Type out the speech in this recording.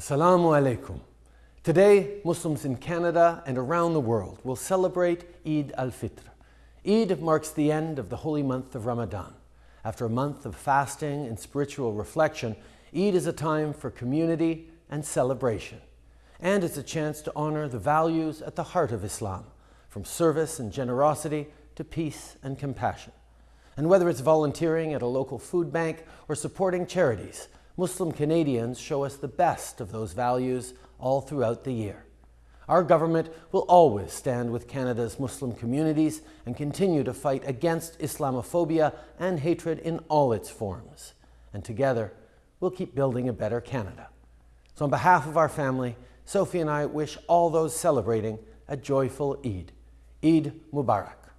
Assalamu alaikum. Today, Muslims in Canada and around the world will celebrate Eid al-Fitr. Eid marks the end of the holy month of Ramadan. After a month of fasting and spiritual reflection, Eid is a time for community and celebration. And it's a chance to honor the values at the heart of Islam, from service and generosity to peace and compassion. And whether it's volunteering at a local food bank or supporting charities, Muslim Canadians show us the best of those values all throughout the year. Our government will always stand with Canada's Muslim communities and continue to fight against Islamophobia and hatred in all its forms. And together, we'll keep building a better Canada. So on behalf of our family, Sophie and I wish all those celebrating a joyful Eid. Eid Mubarak.